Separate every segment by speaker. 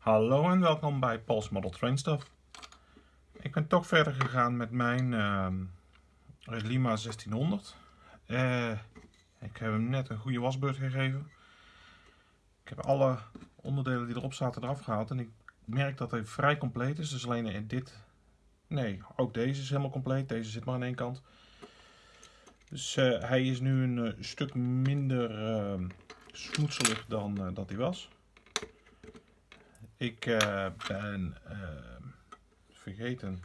Speaker 1: Hallo en welkom bij Paul's Model Train Stuff. Ik ben toch verder gegaan met mijn uh, Lima 1600. Uh, ik heb hem net een goede wasbeurt gegeven. Ik heb alle onderdelen die erop zaten eraf gehaald en ik merk dat hij vrij compleet is. Dus alleen in dit... Nee, ook deze is helemaal compleet. Deze zit maar aan één kant. Dus uh, hij is nu een uh, stuk minder uh, smoetselig dan dat hij was. Ik ben vergeten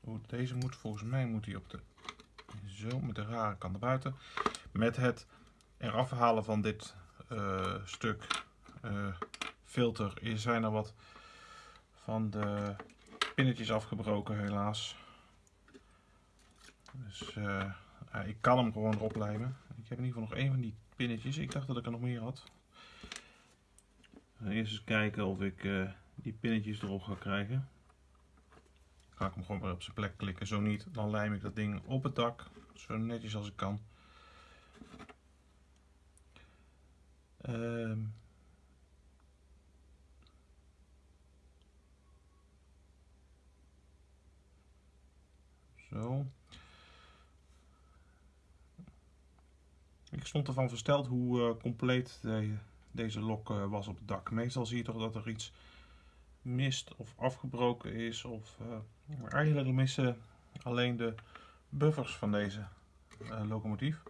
Speaker 1: hoe deze moet. Volgens mij moet hij op de zo met de rare kant naar buiten. Met het eraf halen van dit stuk filter zijn er wat van de pinnetjes afgebroken helaas. Dus ik kan hem gewoon erop lijmen. Ik heb in ieder geval nog één van die pinnetjes. Ik dacht dat ik er nog meer had. Eerst eens kijken of ik uh, die pinnetjes erop ga krijgen. Ga ik hem gewoon weer op zijn plek klikken. Zo niet, dan lijm ik dat ding op het dak. Zo netjes als ik kan. Uh, zo. Ik stond ervan versteld hoe uh, compleet de, deze lok uh, was op het dak. Meestal zie je toch dat er iets mist of afgebroken is. Of, maar eigenlijk missen alleen de buffers van deze locomotief.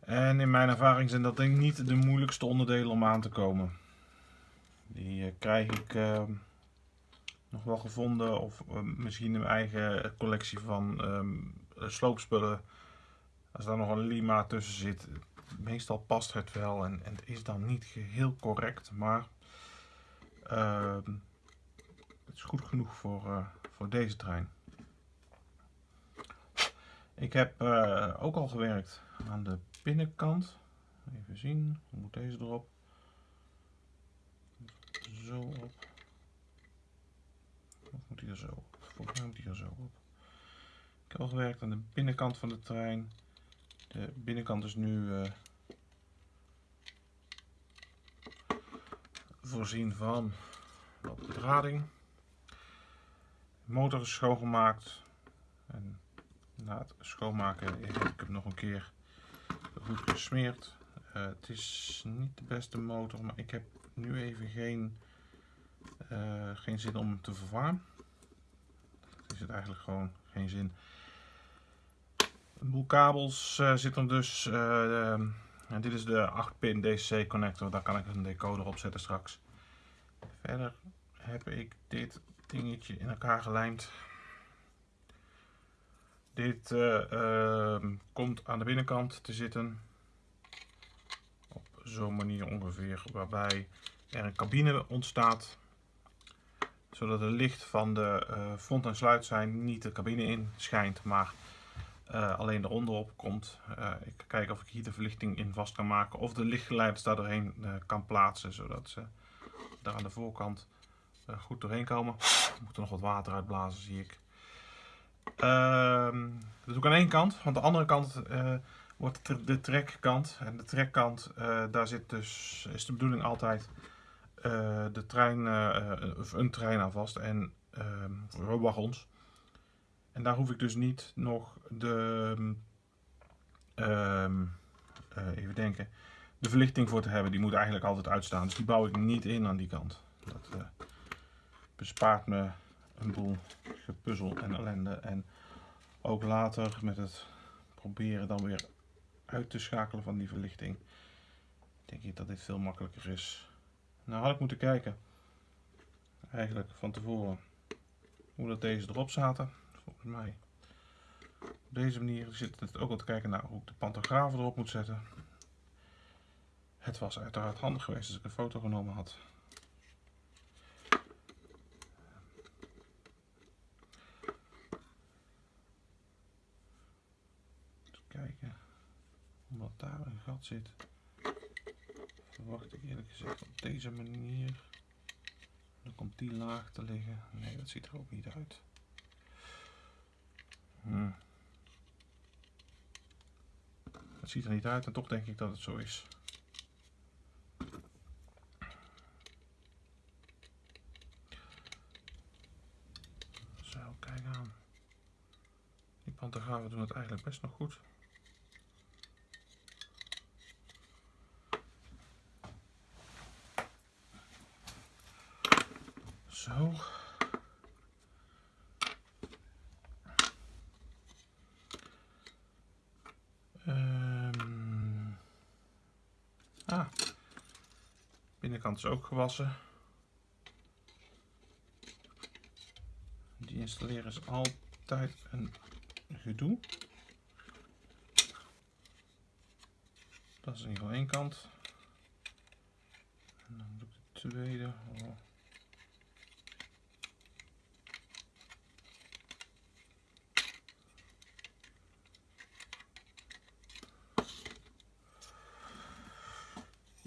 Speaker 1: En in mijn ervaring zijn dat denk ik niet de moeilijkste onderdelen om aan te komen. Die krijg ik nog wel gevonden of misschien een eigen collectie van um, sloopspullen als daar nog een lima tussen zit, meestal past het wel en, en het is dan niet geheel correct, maar uh, het is goed genoeg voor, uh, voor deze trein. Ik heb uh, ook al gewerkt aan de binnenkant. Even zien, hoe moet deze erop? Zo op. Of moet hij er zo op? Volgens mij moet hij er zo op. Ik heb al gewerkt aan de binnenkant van de trein. De binnenkant is nu uh, voorzien van wat bedrading. De motor is schoongemaakt. En na het schoonmaken heb ik hem nog een keer goed gesmeerd. Uh, het is niet de beste motor, maar ik heb nu even geen, uh, geen zin om hem te vervangen. is het eigenlijk gewoon geen zin. Een boel kabels uh, zitten dus. Uh, dit is de 8-pin DC connector. Daar kan ik een decoder op zetten straks. Verder heb ik dit dingetje in elkaar gelijmd. Dit uh, komt aan de binnenkant te zitten. Op zo'n manier ongeveer. Waarbij er een cabine ontstaat. Zodat het licht van de front- en sluit zijn niet de cabine in schijnt. Maar uh, alleen eronder op komt. Uh, ik ga kijken of ik hier de verlichting in vast kan maken of de lichtgeleiders daar doorheen uh, kan plaatsen zodat ze daar aan de voorkant goed doorheen komen. Er moet er nog wat water uitblazen zie ik. Ehm, dat doe ik aan één kant, want de andere kant wordt de trekkant. En de trekkant, daar zit dus, is de bedoeling altijd de trein, een trein aan vast en ehm, wagons. En daar hoef ik dus niet nog de, um, uh, even denken, de verlichting voor te hebben. Die moet eigenlijk altijd uitstaan. Dus die bouw ik niet in aan die kant. Dat uh, bespaart me een boel gepuzzel en ellende. En ook later met het proberen dan weer uit te schakelen van die verlichting. Denk ik dat dit veel makkelijker is. Nou had ik moeten kijken. Eigenlijk van tevoren. Hoe dat deze erop zaten volgens mij. Op deze manier zit het ook al te kijken naar hoe ik de pantografen erop moet zetten. Het was uiteraard handig geweest als ik een foto genomen had. Even kijken, omdat daar een gat zit, verwacht ik eerlijk gezegd op deze manier. Dan komt die laag te liggen. Nee, dat ziet er ook niet uit. Het ziet er niet uit en toch denk ik dat het zo is. Zo, kijk aan. Die pantagraven doen het eigenlijk best nog goed. Zo. Ah. Binnenkant is ook gewassen. Die installeren is altijd een gedoe. Dat is in ieder geval één kant. En dan doe ik de tweede. Oh.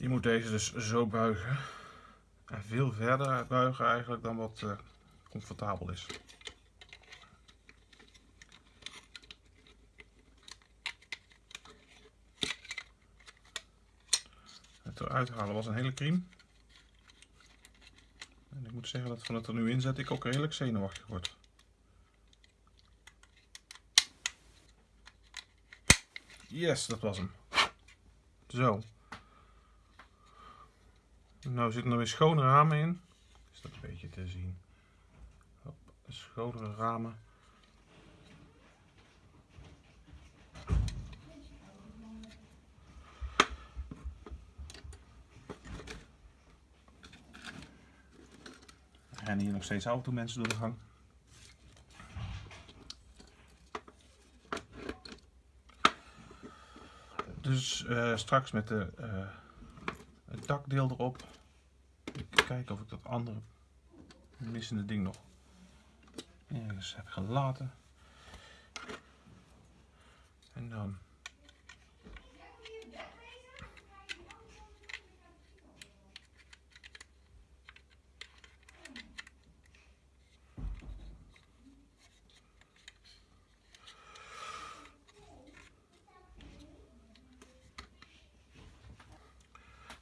Speaker 1: Je moet deze dus zo buigen. En veel verder buigen eigenlijk dan wat uh, comfortabel is. Het eruit halen was een hele crime. En ik moet zeggen dat van het er nu in zet ik ook redelijk zenuwachtig word. Yes, dat was hem. Zo. Nou zitten er weer schone ramen in. Is dat een beetje te zien. Hop, schonere ramen. En hier nog steeds mensen door de gang. Dus uh, straks met de, het dakdeel erop kijken of ik dat andere missende ding nog ergens heb gelaten. En dan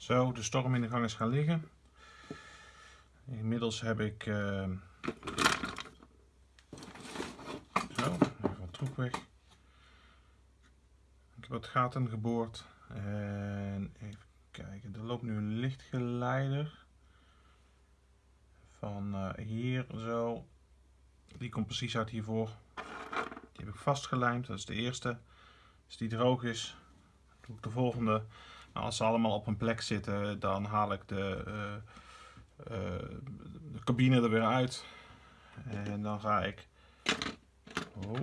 Speaker 1: Zo, de storm in de gang is gaan liggen. Inmiddels heb ik uh, zo, even wat troep weg. Ik heb wat gaten geboord en even kijken, er loopt nu een lichtgeleider van uh, hier zo. Die komt precies uit hiervoor. Die heb ik vastgelijmd, dat is de eerste. Als die droog is, doe ik de volgende. Nou, als ze allemaal op een plek zitten, dan haal ik de uh, eh, de cabine er weer uit. En dan ga ik oh,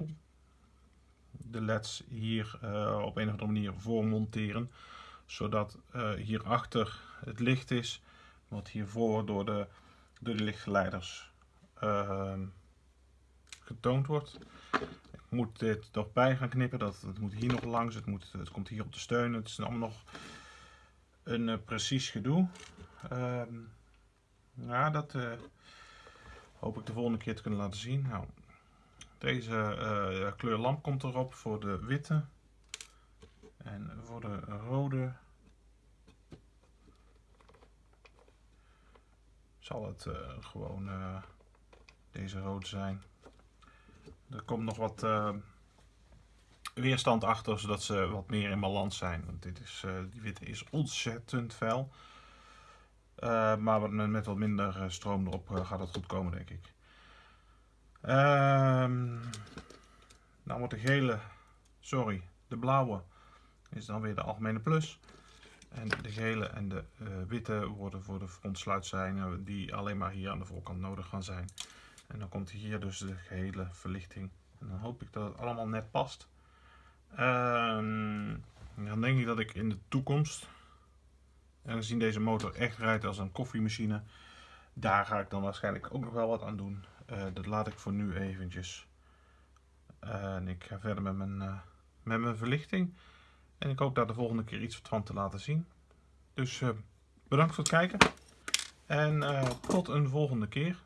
Speaker 1: de leds hier uh, op een of andere manier voor monteren. Zodat hierachter het licht is. Wat hiervoor door de, door de lichtgeleiders getoond wordt. Moet dit nog bij gaan knippen. Dat, het moet hier nog langs. Het, moet, het komt hier op de steun. Het is allemaal nog een precies gedoe. Ehm, ja, dat uh, hoop ik de volgende keer te kunnen laten zien. Nou, deze uh, kleur lamp komt erop voor de witte. En voor de rode zal het uh, gewoon deze rood zijn. Er komt nog wat weerstand achter, zodat ze wat meer in balans zijn. Want dit is, die witte is ontzettend fel. Uh, maar met wat minder eh, stroom erop gaat het goed komen, denk ik. Um, dan wordt de gele, sorry, de blauwe is dan weer de algemene plus. En de gele en de witte worden voor de frontsluitzijnen die alleen maar hier aan de voorkant nodig gaan zijn. En dan komt hier dus de gehele verlichting. En dan hoop ik dat het allemaal net past. Um, dan denk ik dat ik in de toekomst en gezien deze motor echt rijdt als een koffiemachine, daar ga ik dan waarschijnlijk ook nog wel wat aan doen. Uh, dat laat ik voor nu eventjes. Uh, en ik ga verder met mijn, uh, met mijn verlichting. En ik hoop daar de volgende keer iets van te laten zien. Dus bedankt voor het kijken. En tot een volgende keer.